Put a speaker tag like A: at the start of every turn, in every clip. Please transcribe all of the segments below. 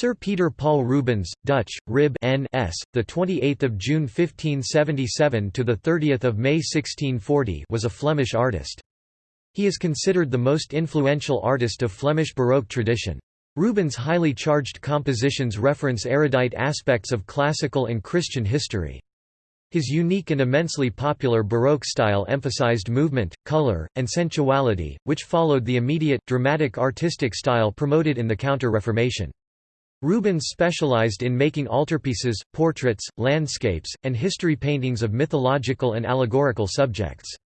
A: Sir Peter Paul Rubens, Dutch, Rib N. S. The 28th of June 1577 to the 30th of May 1640 was a Flemish artist. He is considered the most influential artist of Flemish Baroque tradition. Rubens' highly charged compositions reference erudite aspects of classical and Christian history. His unique and immensely popular Baroque style emphasized movement, color, and sensuality, which followed the immediate, dramatic artistic style promoted in the Counter-Reformation. Rubens specialized in making altarpieces, portraits, landscapes, and history paintings of mythological and allegorical subjects.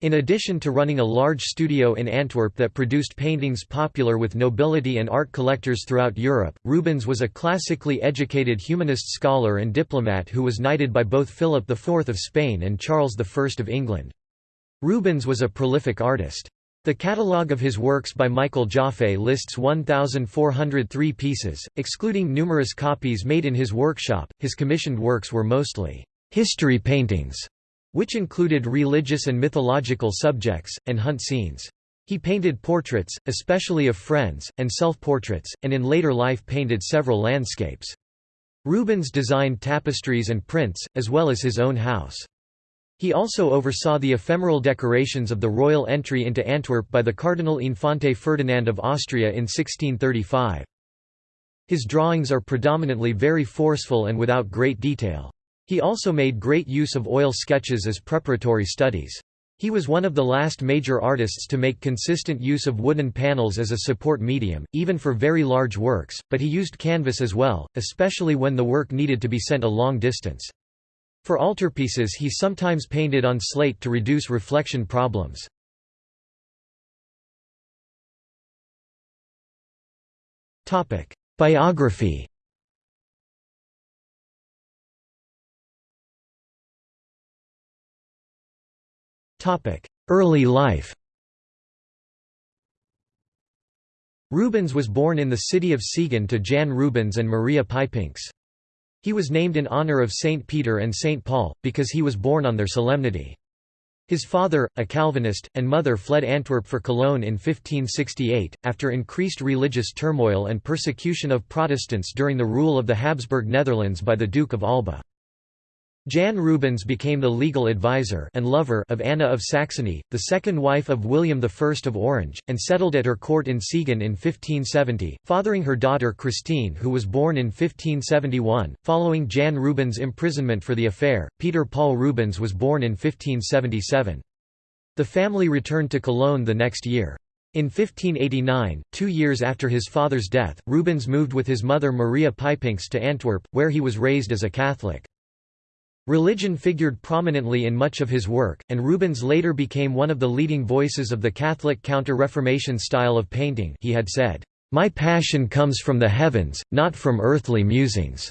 A: In addition to running a large studio in Antwerp that produced paintings popular with nobility and art collectors throughout Europe, Rubens was a classically educated humanist scholar and diplomat who was knighted by both Philip IV of Spain and Charles I of England. Rubens was a prolific artist. The catalogue of his works by Michael Jaffe lists 1,403 pieces, excluding numerous copies made in his workshop. His commissioned works were mostly history paintings, which included religious and mythological subjects, and hunt scenes. He painted portraits, especially of friends, and self-portraits, and in later life painted several landscapes. Rubens designed tapestries and prints, as well as his own house. He also oversaw the ephemeral decorations of the royal entry into Antwerp by the Cardinal Infante Ferdinand of Austria in 1635. His drawings are predominantly very forceful and without great detail. He also made great use of oil sketches as preparatory studies. He was one of the last major artists to make consistent use of wooden panels as a support medium, even for very large works, but he used canvas as well, especially when the work needed to be sent a long distance. For altarpieces he sometimes painted on slate to reduce reflection problems. Biography Early life Rubens was born in the city of Siegen to Jan Rubens and Maria Pijpinks. He was named in honor of Saint Peter and Saint Paul, because he was born on their solemnity. His father, a Calvinist, and mother fled Antwerp for Cologne in 1568, after increased religious turmoil and persecution of Protestants during the rule of the Habsburg Netherlands by the Duke of Alba. Jan Rubens became the legal advisor and lover of Anna of Saxony, the second wife of William I of Orange, and settled at her court in Siegen in 1570, fathering her daughter Christine who was born in 1571. Following Jan Rubens' imprisonment for the affair, Peter Paul Rubens was born in 1577. The family returned to Cologne the next year. In 1589, two years after his father's death, Rubens moved with his mother Maria Pijpinks to Antwerp, where he was raised as a Catholic. Religion figured prominently in much of his work, and Rubens later became one of the leading voices of the Catholic Counter-Reformation style of painting he had said, "...my passion comes from the heavens, not from earthly musings."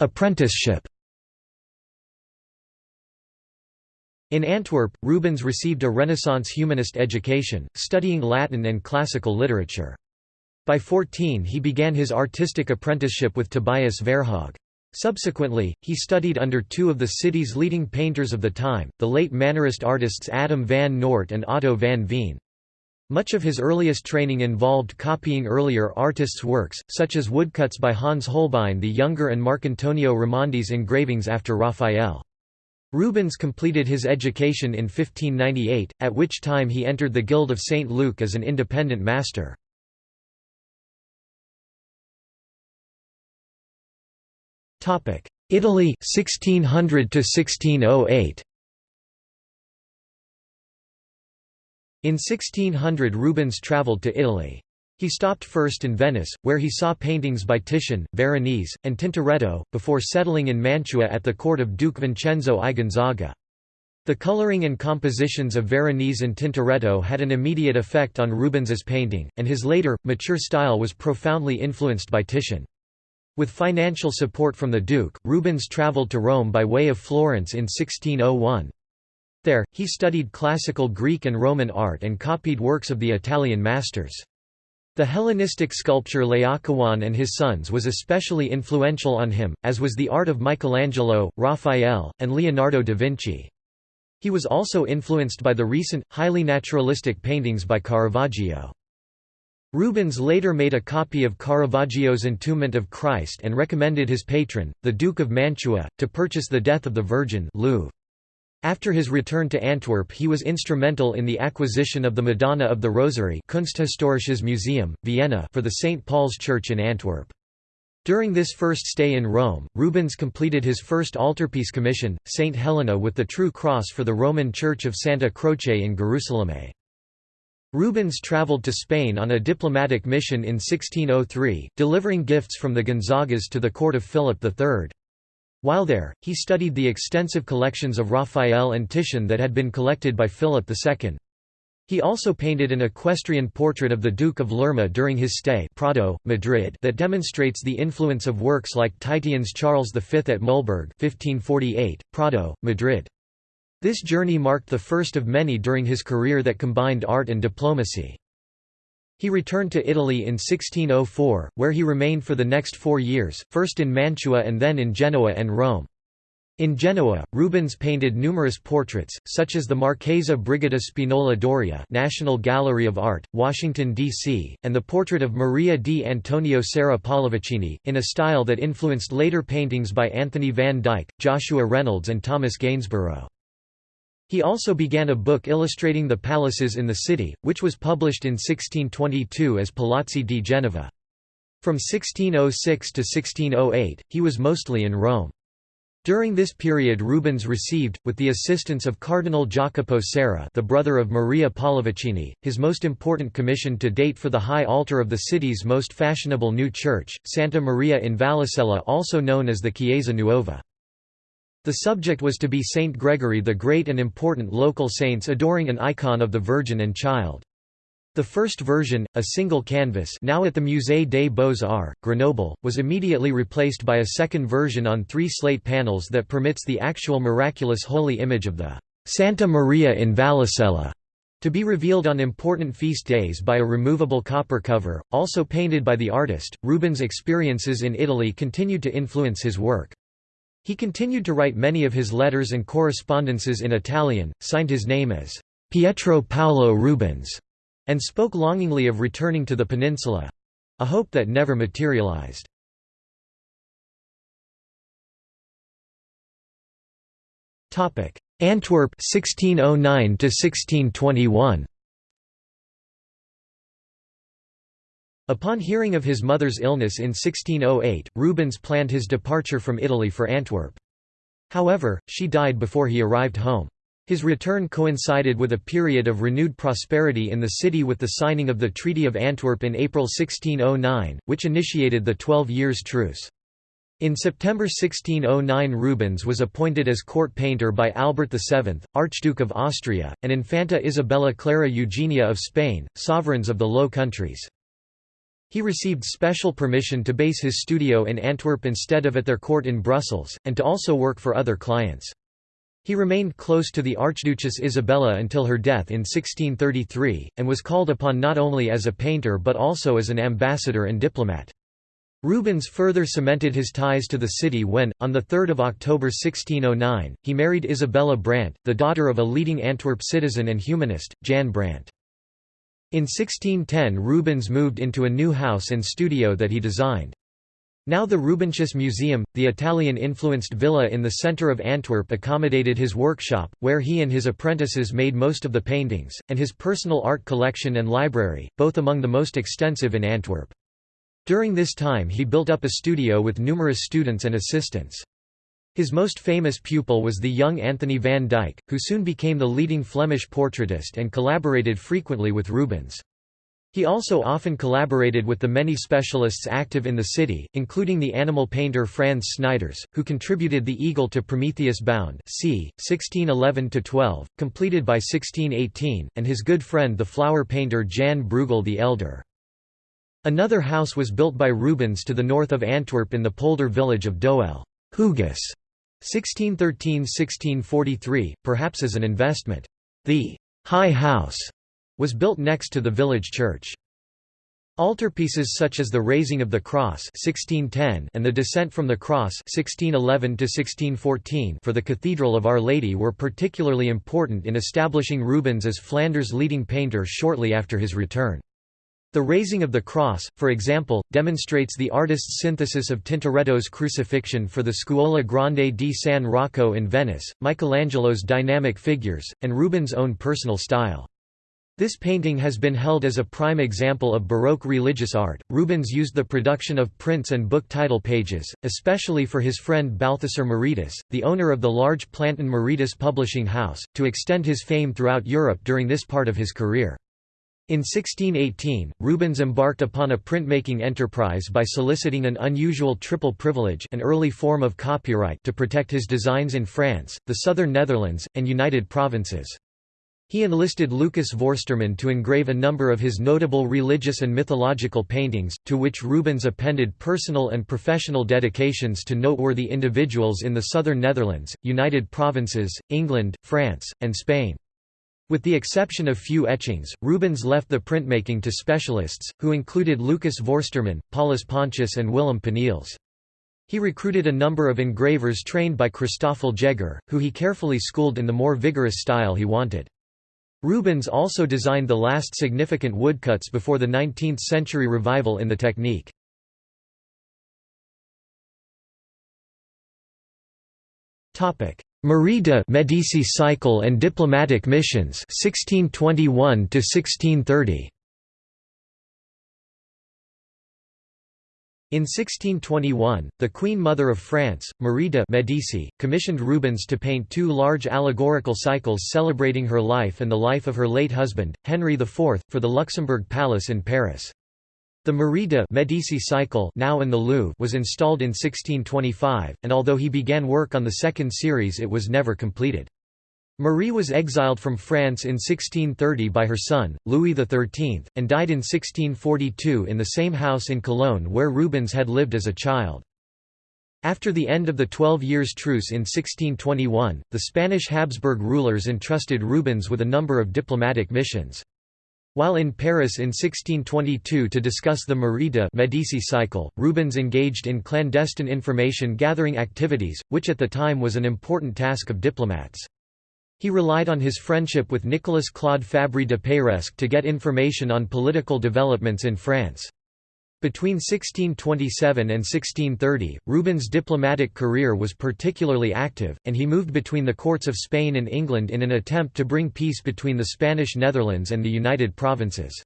A: Apprenticeship In Antwerp, Rubens received a Renaissance humanist education, studying Latin and classical literature. By 14 he began his artistic apprenticeship with Tobias Verhaecht. Subsequently, he studied under two of the city's leading painters of the time, the late Mannerist artists Adam van Noort and Otto van Veen. Much of his earliest training involved copying earlier artists' works, such as woodcuts by Hans Holbein the Younger and Marcantonio Raimondi's engravings after Raphael. Rubens completed his education in 1598, at which time he entered the Guild of St. Luke as an independent master. Italy 1600 to 1608 In 1600 Rubens travelled to Italy. He stopped first in Venice, where he saw paintings by Titian, Veronese, and Tintoretto, before settling in Mantua at the court of Duke Vincenzo I Gonzaga. The coloring and compositions of Veronese and Tintoretto had an immediate effect on Rubens's painting, and his later, mature style was profoundly influenced by Titian. With financial support from the Duke, Rubens travelled to Rome by way of Florence in 1601. There, he studied classical Greek and Roman art and copied works of the Italian masters. The Hellenistic sculpture Laocoon and his sons was especially influential on him, as was the art of Michelangelo, Raphael, and Leonardo da Vinci. He was also influenced by the recent, highly naturalistic paintings by Caravaggio. Rubens later made a copy of Caravaggio's Entombment of Christ and recommended his patron, the Duke of Mantua, to purchase the Death of the Virgin Louvre. After his return to Antwerp he was instrumental in the acquisition of the Madonna of the Rosary Kunsthistorisches Museum, Vienna for the St. Paul's Church in Antwerp. During this first stay in Rome, Rubens completed his first altarpiece commission, St. Helena with the True Cross for the Roman Church of Santa Croce in Gerusalemme. Rubens travelled to Spain on a diplomatic mission in 1603, delivering gifts from the Gonzagas to the court of Philip III. While there, he studied the extensive collections of Raphael and Titian that had been collected by Philip II. He also painted an equestrian portrait of the Duke of Lerma during his stay Prado, Madrid that demonstrates the influence of works like Titian's Charles V at Mühlberg 1548, Prado, Madrid. This journey marked the first of many during his career that combined art and diplomacy. He returned to Italy in 1604, where he remained for the next four years, first in Mantua and then in Genoa and Rome. In Genoa, Rubens painted numerous portraits, such as the Marchesa Brigida Spinola Doria National Gallery of Art, Washington, D.C., and the portrait of Maria di Antonio Serra Pallavicini, in a style that influenced later paintings by Anthony van Dyck, Joshua Reynolds and Thomas Gainsborough. He also began a book illustrating the palaces in the city, which was published in 1622 as Palazzi di Genova. From 1606 to 1608, he was mostly in Rome. During this period Rubens received, with the assistance of Cardinal Jacopo Serra the brother of Maria Pallavicini, his most important commission to date for the high altar of the city's most fashionable new church, Santa Maria in Vallicella also known as the Chiesa Nuova. The subject was to be Saint Gregory the Great and important local saints adoring an icon of the Virgin and Child. The first version, a single canvas now at the Musée des Beaux-Arts, Grenoble, was immediately replaced by a second version on three slate panels that permits the actual miraculous holy image of the Santa Maria in Vallicella to be revealed on important feast days by a removable copper cover, also painted by the artist. Rubens' experiences in Italy continued to influence his work. He continued to write many of his letters and correspondences in Italian, signed his name as Pietro Paolo Rubens, and spoke longingly of returning to the peninsula—a hope that never materialized. Antwerp 1609 to 1621 Upon hearing of his mother's illness in 1608, Rubens planned his departure from Italy for Antwerp. However, she died before he arrived home. His return coincided with a period of renewed prosperity in the city with the signing of the Treaty of Antwerp in April 1609, which initiated the Twelve Years' Truce. In September 1609 Rubens was appointed as court painter by Albert VII, Archduke of Austria, and Infanta Isabella Clara Eugenia of Spain, sovereigns of the Low Countries. He received special permission to base his studio in Antwerp instead of at their court in Brussels, and to also work for other clients. He remained close to the Archduchess Isabella until her death in 1633, and was called upon not only as a painter but also as an ambassador and diplomat. Rubens further cemented his ties to the city when, on 3 October 1609, he married Isabella Brandt, the daughter of a leading Antwerp citizen and humanist, Jan Brandt. In 1610 Rubens moved into a new house and studio that he designed. Now the Rubenshuis Museum, the Italian-influenced villa in the centre of Antwerp accommodated his workshop, where he and his apprentices made most of the paintings, and his personal art collection and library, both among the most extensive in Antwerp. During this time he built up a studio with numerous students and assistants. His most famous pupil was the young Anthony van Dyck, who soon became the leading Flemish portraitist and collaborated frequently with Rubens. He also often collaborated with the many specialists active in the city, including the animal painter Frans Snyders, who contributed the eagle to Prometheus Bound c. 1611–12, completed by 1618, and his good friend the flower painter Jan Bruegel the Elder. Another house was built by Rubens to the north of Antwerp in the polder village of Doel Hooghuis 1613–1643, perhaps as an investment. The High House was built next to the village church. Altarpieces such as the Raising of the Cross 1610 and the Descent from the Cross 1611 for the Cathedral of Our Lady were particularly important in establishing Rubens as Flanders' leading painter shortly after his return. The Raising of the Cross, for example, demonstrates the artist's synthesis of Tintoretto's Crucifixion for the Scuola Grande di San Rocco in Venice, Michelangelo's dynamic figures, and Rubens' own personal style. This painting has been held as a prime example of Baroque religious art. Rubens used the production of prints and book title pages, especially for his friend Balthasar Moretus, the owner of the large Plantin Moretus publishing house, to extend his fame throughout Europe during this part of his career. In 1618, Rubens embarked upon a printmaking enterprise by soliciting an unusual triple privilege an early form of copyright to protect his designs in France, the southern Netherlands, and United Provinces. He enlisted Lucas Vorsterman to engrave a number of his notable religious and mythological paintings, to which Rubens appended personal and professional dedications to noteworthy individuals in the southern Netherlands, United Provinces, England, France, and Spain. With the exception of few etchings, Rubens left the printmaking to specialists, who included Lucas Vorsterman, Paulus Pontius and Willem Panneels. He recruited a number of engravers trained by Christoffel Jegher, who he carefully schooled in the more vigorous style he wanted. Rubens also designed the last significant woodcuts before the 19th-century revival in the technique. Marie de Medici cycle and diplomatic missions 1621 to 1630 In 1621, the Queen Mother of France, Marie de' Medici, commissioned Rubens to paint two large allegorical cycles celebrating her life and the life of her late husband, Henry IV, for the Luxembourg Palace in Paris. The Marie de' Medici cycle now in the Louvre was installed in 1625, and although he began work on the second series it was never completed. Marie was exiled from France in 1630 by her son, Louis XIII, and died in 1642 in the same house in Cologne where Rubens had lived as a child. After the end of the Twelve Years' Truce in 1621, the Spanish Habsburg rulers entrusted Rubens with a number of diplomatic missions. While in Paris in 1622 to discuss the Marie de' Medici cycle, Rubens engaged in clandestine information-gathering activities, which at the time was an important task of diplomats. He relied on his friendship with Nicolas Claude Fabry de Peiresc to get information on political developments in France. Between 1627 and 1630, Rubens' diplomatic career was particularly active, and he moved between the courts of Spain and England in an attempt to bring peace between the Spanish Netherlands and the United Provinces.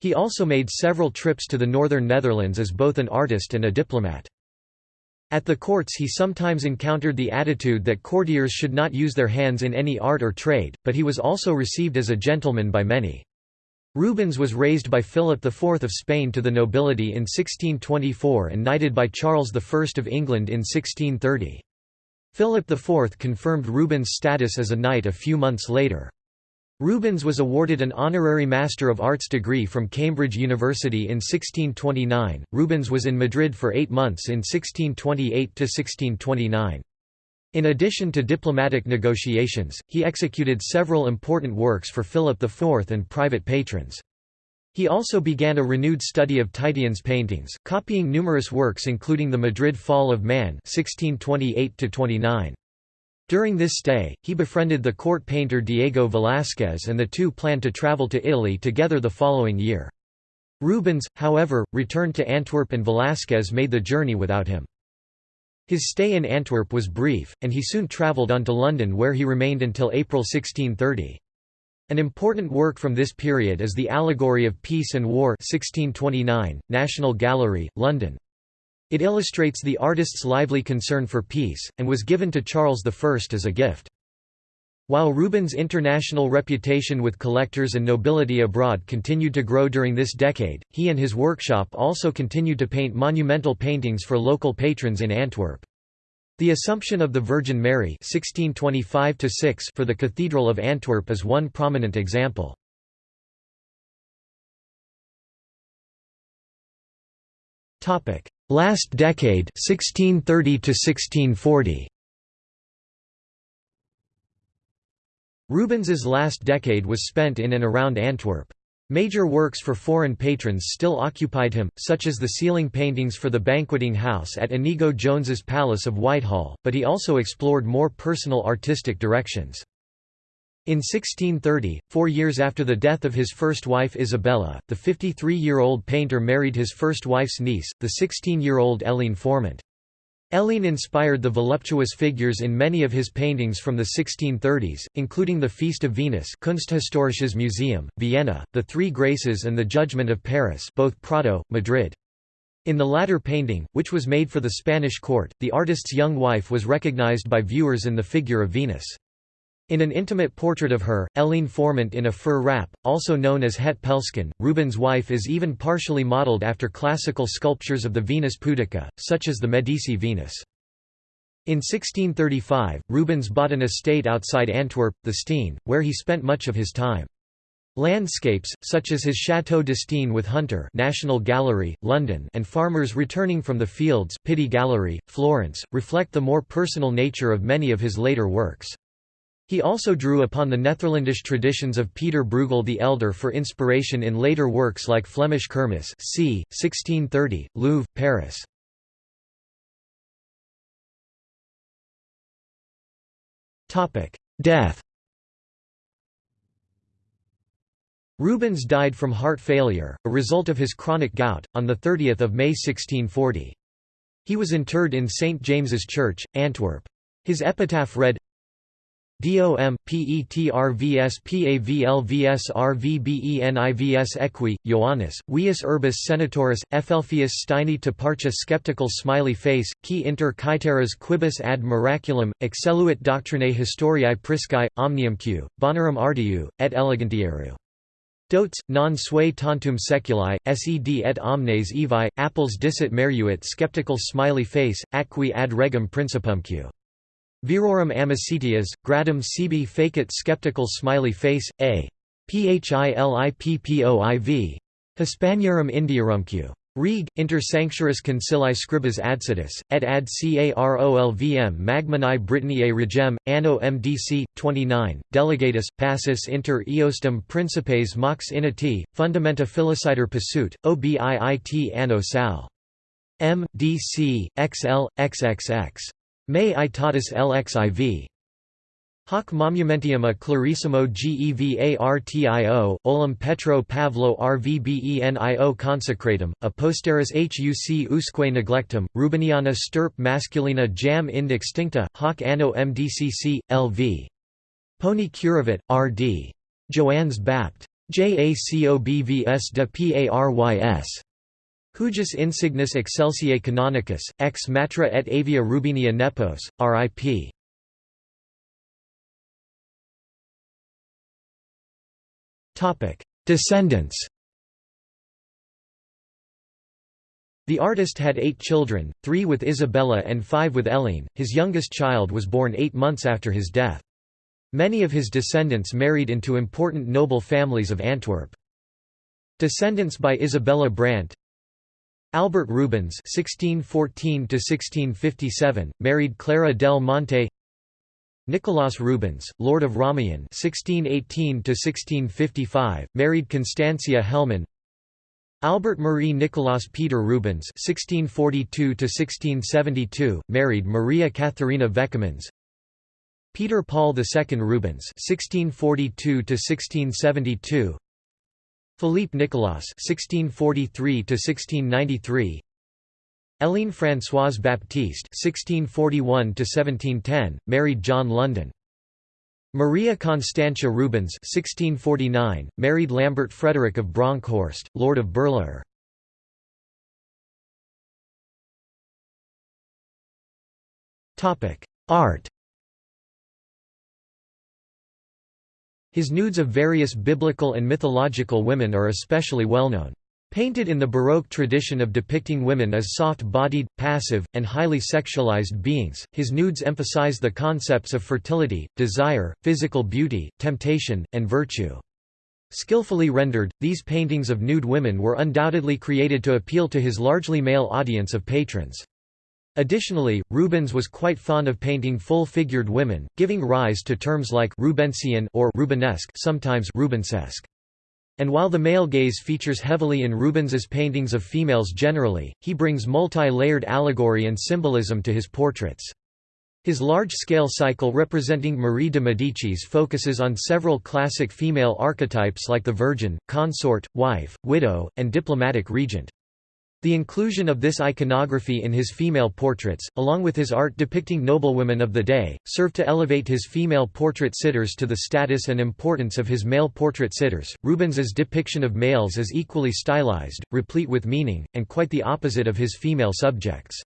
A: He also made several trips to the northern Netherlands as both an artist and a diplomat. At the courts he sometimes encountered the attitude that courtiers should not use their hands in any art or trade, but he was also received as a gentleman by many. Rubens was raised by Philip IV of Spain to the nobility in 1624 and knighted by Charles I of England in 1630. Philip IV confirmed Rubens' status as a knight a few months later. Rubens was awarded an honorary Master of Arts degree from Cambridge University in 1629. Rubens was in Madrid for eight months in 1628 to 1629. In addition to diplomatic negotiations, he executed several important works for Philip IV and private patrons. He also began a renewed study of Titian's paintings, copying numerous works including the Madrid Fall of Man 1628 -29. During this stay, he befriended the court painter Diego Velázquez and the two planned to travel to Italy together the following year. Rubens, however, returned to Antwerp and Velázquez made the journey without him. His stay in Antwerp was brief, and he soon travelled on to London where he remained until April 1630. An important work from this period is the Allegory of Peace and War 1629, National Gallery, London. It illustrates the artist's lively concern for peace, and was given to Charles I as a gift. While Rubens' international reputation with collectors and nobility abroad continued to grow during this decade, he and his workshop also continued to paint monumental paintings for local patrons in Antwerp. The Assumption of the Virgin Mary 1625 for the Cathedral of Antwerp is one prominent example. Last decade 1630 to 1640 Rubens's last decade was spent in and around Antwerp. Major works for foreign patrons still occupied him, such as the ceiling paintings for the banqueting house at Inigo Jones's Palace of Whitehall, but he also explored more personal artistic directions. In 1630, four years after the death of his first wife Isabella, the 53-year-old painter married his first wife's niece, the 16-year-old Hélène Fourment. Hélène inspired the voluptuous figures in many of his paintings from the 1630s, including the Feast of Venus Kunsthistorisches Museum, Vienna, the Three Graces and the Judgment of Paris both Prado, Madrid. In the latter painting, which was made for the Spanish court, the artist's young wife was recognized by viewers in the figure of Venus. In an intimate portrait of her, Hélène Fourment in a fur wrap, also known as Het Pelsken, Rubens' wife is even partially modeled after classical sculptures of the Venus Pudica, such as the Medici Venus. In 1635, Rubens bought an estate outside Antwerp, the Steen, where he spent much of his time. Landscapes, such as his Château de Steen with Hunter National Gallery, London and farmers returning from the fields Pitti Gallery, Florence, reflect the more personal nature of many of his later works. He also drew upon the Netherlandish traditions of Peter Bruegel the Elder for inspiration in later works like Flemish Kermis c. 1630, Louvre, Paris. Death Rubens died from heart failure, a result of his chronic gout, on 30 May 1640. He was interred in St. James's Church, Antwerp. His epitaph read, DOM, PETRVS PAVLVS RVBENIVS Equi, Ioannis, Vius Urbis Senatoris, Ephelphius Steini Toparcha Skeptical Smiley Face, Qui inter caeteras quibus ad miraculum, excelluit doctrinae historiae priscae, omnium q, bonarum artiu, et elegantieru. Dotes, non sui tantum seculi, sed et omnes evi, apples dicit meruit skeptical smiley face, acqui ad regum principumque. Virorum amicitias, gradum sibi facit skeptical smiley face, a. Philippoiv. Hispaniarum Indiarumque. Reg. Inter sanctuaris concili scribas adsitus, et ad carolvm magmani Britanniae regem, anno MDC, 29, delegatus, passus inter eostem principes mox initi, fundamenta philocider pasut, obiit anno sal. M. D. C. XL, XXX. Me itatis lxiv. Hoc monumentium a clarissimo gevartio, olum Petro Pavlo rvbenio consecratum, a posteris huc usque neglectum, Rubeniana stirp masculina jam ind extincta, hoc anno mdcc, lv. Pony Curavit, R.D. Joannes Bapt. Jacobvs de Parys. Hujus insignis excelsiae canonicus, ex matra et avia rubinia nepos, RIP. Descendants The artist had eight children, three with Isabella and five with Hélène. His youngest child was born eight months after his death. Many of his descendants married into important noble families of Antwerp. Descendants by Isabella Brandt Albert Rubens (1614–1657) married Clara del Monte. Nicolas Rubens, Lord of Rameyen (1618–1655), married Constancia Helman. Albert Marie Nicolas Peter Rubens (1642–1672), married Maria Katharina Veckermans. Peter Paul II Rubens (1642–1672), Philippe Nicolas (1643–1693), Hélène Françoise Baptiste (1641–1710), married John London. Maria Constantia Rubens (1649), married Lambert Frederick of Bronkhorst, Lord of Berlaer. Topic: Art. His nudes of various biblical and mythological women are especially well known. Painted in the Baroque tradition of depicting women as soft-bodied, passive, and highly sexualized beings, his nudes emphasize the concepts of fertility, desire, physical beauty, temptation, and virtue. Skillfully rendered, these paintings of nude women were undoubtedly created to appeal to his largely male audience of patrons. Additionally, Rubens was quite fond of painting full-figured women, giving rise to terms like Rubensian or Rubenesque, sometimes Rubensesque. And while the male gaze features heavily in Rubens's paintings of females generally, he brings multi-layered allegory and symbolism to his portraits. His large-scale cycle representing Marie de Medicis focuses on several classic female archetypes like the virgin, consort, wife, widow, and diplomatic regent. The inclusion of this iconography in his female portraits, along with his art depicting noblewomen of the day, served to elevate his female portrait sitters to the status and importance of his male portrait sitters. Rubens's depiction of males is equally stylized, replete with meaning, and quite the opposite of his female subjects.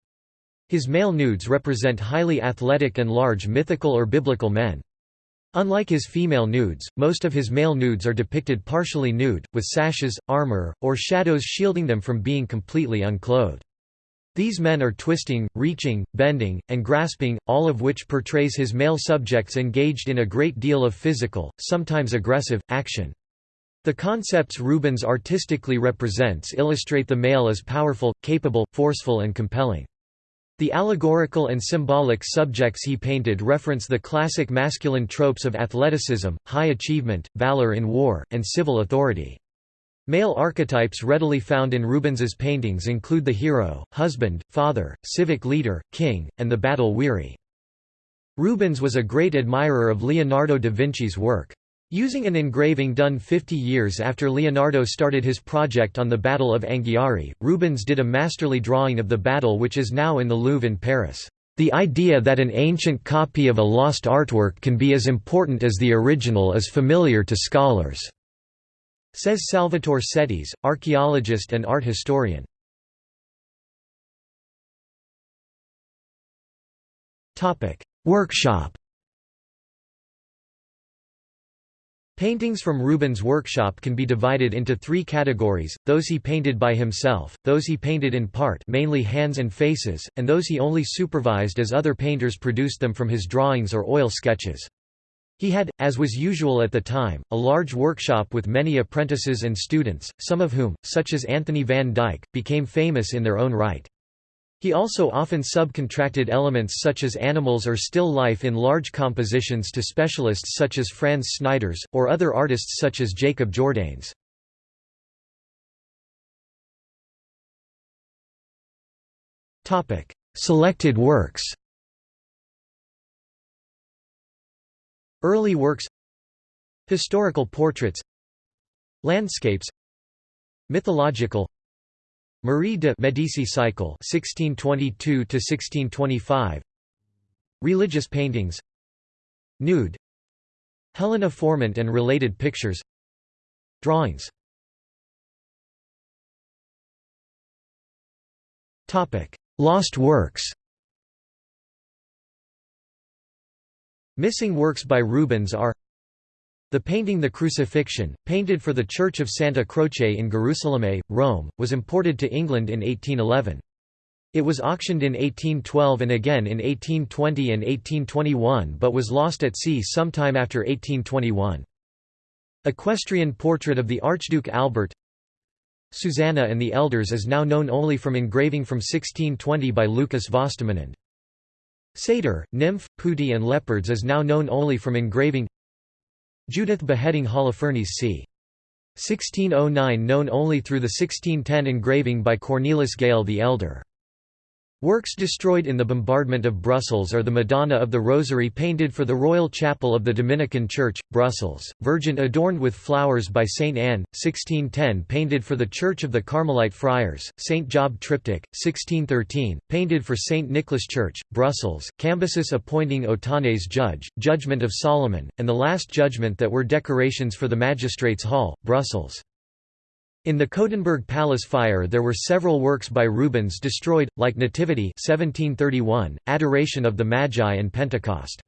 A: His male nudes represent highly athletic and large mythical or biblical men. Unlike his female nudes, most of his male nudes are depicted partially nude, with sashes, armor, or shadows shielding them from being completely unclothed. These men are twisting, reaching, bending, and grasping, all of which portrays his male subjects engaged in a great deal of physical, sometimes aggressive, action. The concepts Rubens artistically represents illustrate the male as powerful, capable, forceful and compelling. The allegorical and symbolic subjects he painted reference the classic masculine tropes of athleticism, high achievement, valor in war, and civil authority. Male archetypes readily found in Rubens's paintings include the hero, husband, father, civic leader, king, and the battle-weary. Rubens was a great admirer of Leonardo da Vinci's work. Using an engraving done 50 years after Leonardo started his project on the Battle of Anghiari, Rubens did a masterly drawing of the battle which is now in the Louvre in Paris. The idea that an ancient copy of a lost artwork can be as important as the original is familiar to scholars, says Salvatore Settis, archaeologist and art historian. Workshop Paintings from Rubens' workshop can be divided into three categories, those he painted by himself, those he painted in part mainly hands and faces, and those he only supervised as other painters produced them from his drawings or oil sketches. He had, as was usual at the time, a large workshop with many apprentices and students, some of whom, such as Anthony van Dyck, became famous in their own right. He also often subcontracted elements such as animals or still life in large compositions to specialists such as Frans Snyders, or other artists such as Jacob Jordaens. Selected works Early works Historical portraits Landscapes Mythological Marie de Medici cycle 1622 to 1625 Religious paintings. Nude. Helena Fourment and related pictures. Drawings. Topic Lost works. Missing works by Rubens are the painting The Crucifixion, painted for the Church of Santa Croce in Gerusalemme, Rome, was imported to England in 1811. It was auctioned in 1812 and again in 1820 and 1821 but was lost at sea sometime after 1821. Equestrian portrait of the Archduke Albert Susanna and the Elders is now known only from engraving from 1620 by Lucas Vostemanend. Satyr, nymph, putti and leopards is now known only from engraving Judith beheading Holofernes c. 1609 known only through the 1610 engraving by Cornelis Galle the Elder. Works destroyed in the bombardment of Brussels are the Madonna of the Rosary painted for the Royal Chapel of the Dominican Church, Brussels, Virgin adorned with flowers by St. Anne, 1610 painted for the Church of the Carmelite Friars, St. Job Triptych, 1613, painted for St. Nicholas Church, Brussels, Cambyses appointing Otanes judge, Judgment of Solomon, and the Last Judgment that were decorations for the Magistrates' Hall, Brussels. In the Coudenberg Palace fire there were several works by Rubens destroyed, like Nativity 1731, Adoration of the Magi and Pentecost.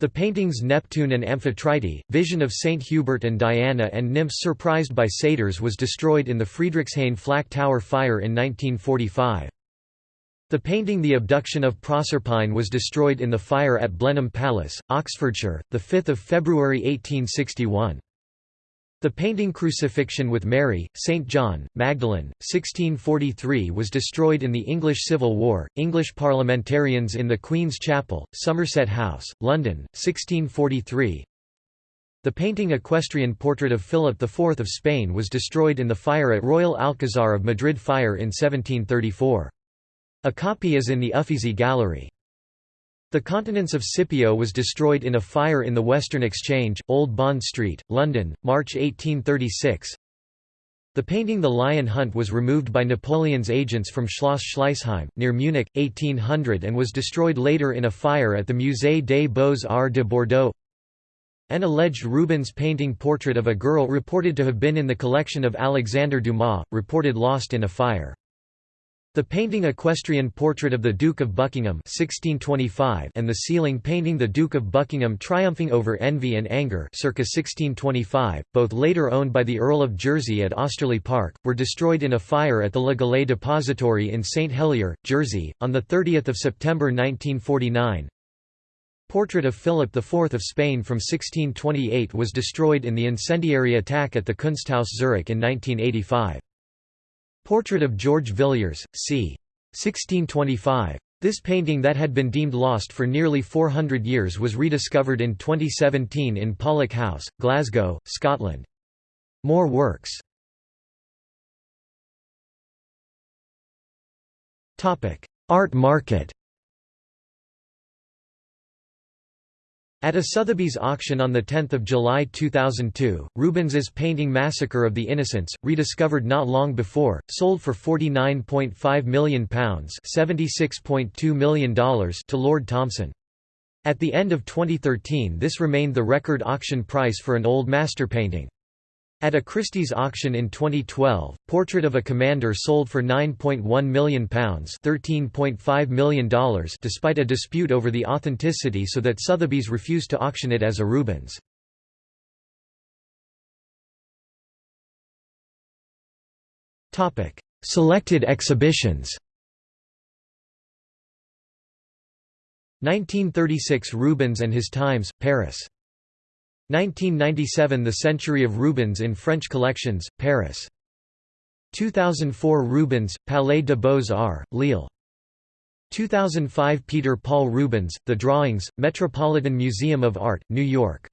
A: The paintings Neptune and Amphitrite, Vision of Saint Hubert and Diana and Nymphs surprised by satyrs was destroyed in the Friedrichshain Flak Tower fire in 1945. The painting The Abduction of Proserpine was destroyed in the fire at Blenheim Palace, Oxfordshire, 5 February 1861. The painting Crucifixion with Mary, St. John, Magdalene, 1643 was destroyed in the English Civil War. English parliamentarians in the Queen's Chapel, Somerset House, London, 1643. The painting equestrian portrait of Philip IV of Spain was destroyed in the fire at Royal Alcazar of Madrid fire in 1734. A copy is in the Uffizi Gallery. The Continence of Scipio was destroyed in a fire in the Western Exchange, Old Bond Street, London, March 1836. The painting The Lion Hunt was removed by Napoleon's agents from Schloss Schleißheim, near Munich, 1800 and was destroyed later in a fire at the Musée des Beaux-Arts de Bordeaux. An alleged Rubens painting portrait of a girl reported to have been in the collection of Alexander Dumas, reported lost in a fire. The painting Equestrian Portrait of the Duke of Buckingham 1625 and the ceiling painting The Duke of Buckingham triumphing over envy and anger circa 1625, both later owned by the Earl of Jersey at Osterley Park, were destroyed in a fire at the Le Gallais Depository in St Helier, Jersey, on 30 September 1949. Portrait of Philip IV of Spain from 1628 was destroyed in the incendiary attack at the Kunsthaus Zurich in 1985. Portrait of George Villiers, c. 1625. This painting that had been deemed lost for nearly 400 years was rediscovered in 2017 in Pollok House, Glasgow, Scotland. More works Art market At a Sotheby's auction on 10 July 2002, Rubens's painting Massacre of the Innocents, rediscovered not long before, sold for £49.5 million $76.2 million to Lord Thomson. At the end of 2013 this remained the record auction price for an old master painting. At a Christie's auction in 2012, Portrait of a Commander sold for £9.1 million $13.5 million despite a dispute over the authenticity so that Sotheby's refused to auction it as a Rubens. Selected exhibitions 1936 Rubens and His Times, Paris 1997 – The Century of Rubens in French Collections, Paris. 2004 Rubens, Palais des Beaux-Arts, Lille. 2005 Peter Paul Rubens, The Drawings, Metropolitan Museum of Art, New York.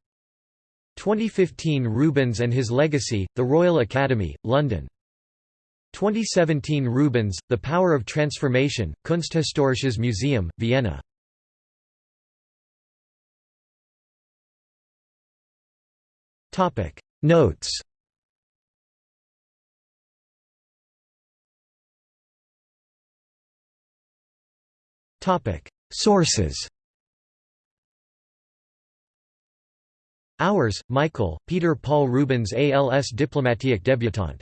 A: 2015 Rubens and His Legacy, The Royal Academy, London. 2017 Rubens, The Power of Transformation, Kunsthistorisches Museum, Vienna. Topic. Notes. Topic. Sources. Auwers, Michael, Peter Paul Rubens als diplomatiek debutant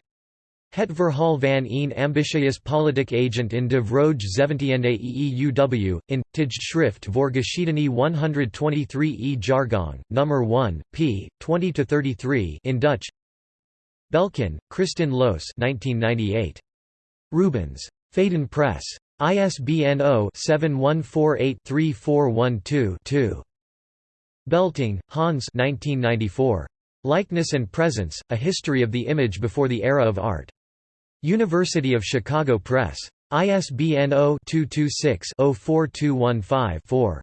A: Het verhaal van een ambitious politiek agent in de vroege 17e EEUW, in, Tijdschrift voor Geschiedenis 123 e Jargon, number 1, p. 20-33 in Dutch Belkin, Kristin Loos 1998. Rubens. Phaidon Press. ISBN 0-7148-3412-2. Belting, Hans 1994. Likeness and Presence, A History of the Image Before the Era of Art. University of Chicago Press. ISBN 0-226-04215-4.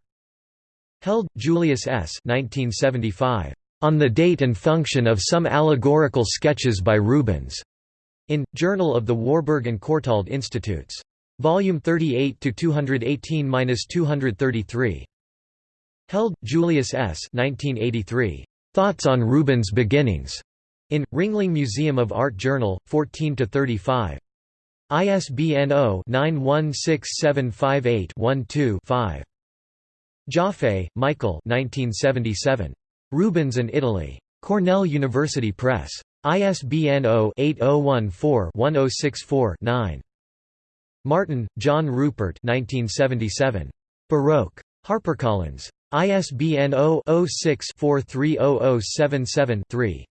A: Held, Julius S. 1975. On the Date and Function of Some Allegorical Sketches by Rubens. In, Journal of the Warburg and Courtauld Institutes. Volume 38 to 218-233. Held, Julius S. 1983. Thoughts on Rubens' Beginnings. In, Ringling Museum of Art Journal, 14–35. ISBN 0-916758-12-5. Joffe, Michael Rubens and Italy. Cornell University Press. ISBN 0-8014-1064-9. Martin, John Rupert 1977. Baroque. HarperCollins. ISBN 0-06-430077-3.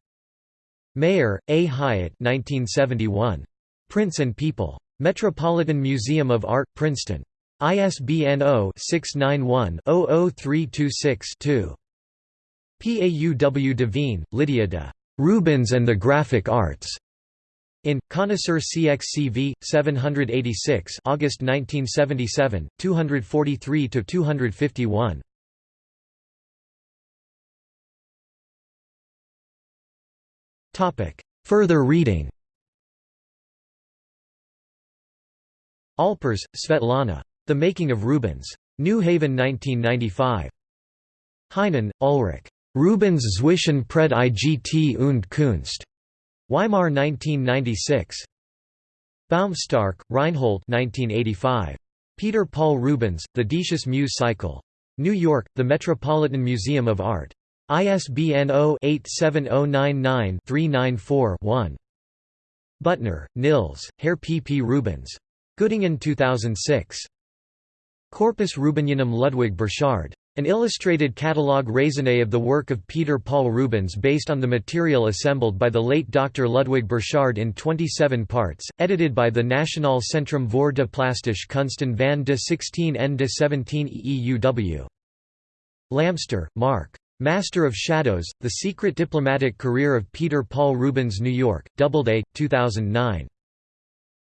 A: Mayer, A. Hyatt 1971. Prince and People. Metropolitan Museum of Art, Princeton. ISBN 0-691-00326-2. Pauw Devine, Lydia de Rubens and the Graphic Arts. In Connoisseur CXCV 786, August 1977, 243 to 251. Further reading Alpers, Svetlana. The Making of Rubens. New Haven 1995. Heinen, Ulrich. Rubens zwischen Predigt und Kunst. Weimar 1996. Baumstark, Reinhold 1985. Peter Paul Rubens, The Decius Mus Cycle. New York, The Metropolitan Museum of Art. ISBN 0-87099-394-1. Büttner, Nils, Herr P. P. Rubens. Göttingen 2006. Corpus Rubenianum Ludwig Burchard. An illustrated catalogue raisonné of the work of Peter Paul Rubens based on the material assembled by the late Dr. Ludwig Burchard in 27 parts, edited by the Nationaal Centrum voor de Plastische Kunsten van de 16 en de 17 EEUW. Lamster, Mark. Master of Shadows, The Secret Diplomatic Career of Peter Paul Rubens New York, Doubleday, 2009.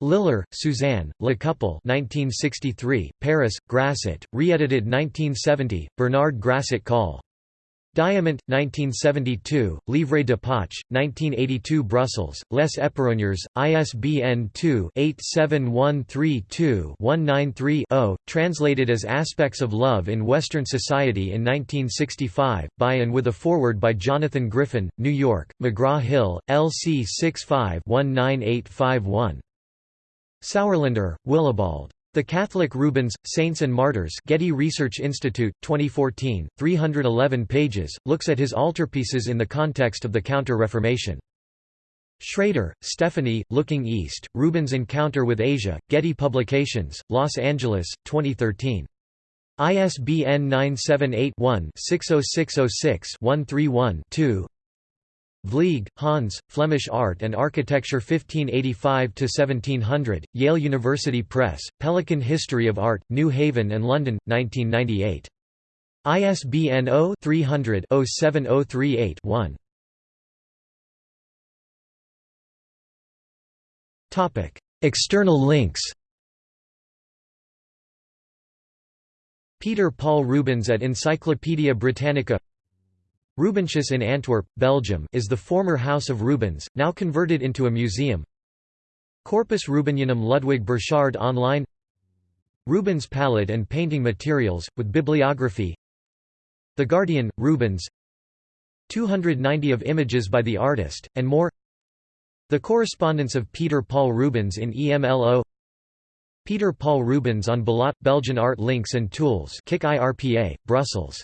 A: Lilar, Suzanne, Le Couple 1963, Paris, Grasset, re-edited 1970, Bernard Grasset Call. Diamant, 1972, Livre de Poche, 1982 Brussels, Les Éperonneurs, ISBN 2-87132-193-0, translated as Aspects of Love in Western Society in 1965, by and with a foreword by Jonathan Griffin, New York, McGraw-Hill, LC 65-19851. Sauerländer, Willibald. The Catholic Rubens, Saints and Martyrs Getty Research Institute, 2014, 311 pages, looks at his altarpieces in the context of the Counter-Reformation. Schrader, Stephanie, Looking East, Rubens' Encounter with Asia, Getty Publications, Los Angeles, 2013. ISBN 978-1-60606-131-2 Vlieghe, Hans, Flemish Art and Architecture 1585–1700, Yale University Press, Pelican History of Art, New Haven and London, 1998. ISBN 0-300-07038-1. External links Peter Paul Rubens at Encyclopædia Britannica Rubenshuis in Antwerp, Belgium is the former House of Rubens, now converted into a museum. Corpus Rubenianum Ludwig Burchard online. Rubens palette and painting materials, with bibliography. The Guardian, Rubens. 290 of images by the artist, and more. The correspondence of Peter Paul Rubens in EMLO Peter Paul Rubens on BALaT – Belgian Art Links and Tools KIK IRPA, Brussels